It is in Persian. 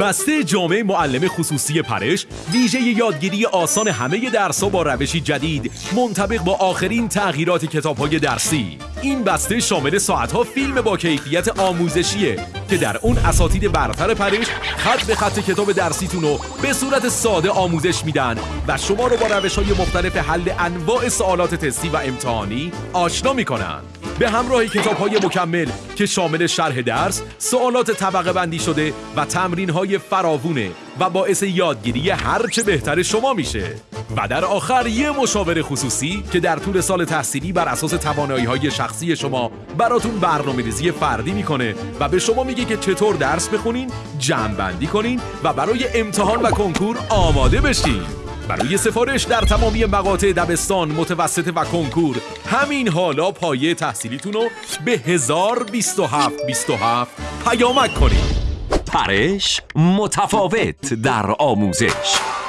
بسته جامعه معلم خصوصی پرش ویژه یادگیری آسان همه درسا با روشی جدید منطبق با آخرین تغییرات کتاب های درسی. این بسته شامل ساعتها فیلم با کیفیت آموزشیه که در اون اساتید برتر پرش خط به خط کتاب درسیتون رو به صورت ساده آموزش میدن و شما رو با روش های مختلف حل انواع سوالات تستی و امتحانی آشنا می‌کنن. به همراه کتاب های مکمل که شامل شرح درس، سوالات طبقه بندی شده و تمرین های فراوونه و باعث یادگیری هرچه بهتر شما میشه. و در آخر یه مشاور خصوصی که در طول سال تحصیلی بر اساس توانایی های شخصی شما براتون برنامه ریزی فردی می‌کنه و به شما میگه که چطور درس بخونین، جمع بندی کنین و برای امتحان و کنکور آماده بشین. برای سفارش در تمامی مقاطع دبستان متوسط و کنکور همین حالا پایه تحصیلیتون رو به 1027 27 پیامک کنید پرش متفاوت در آموزش.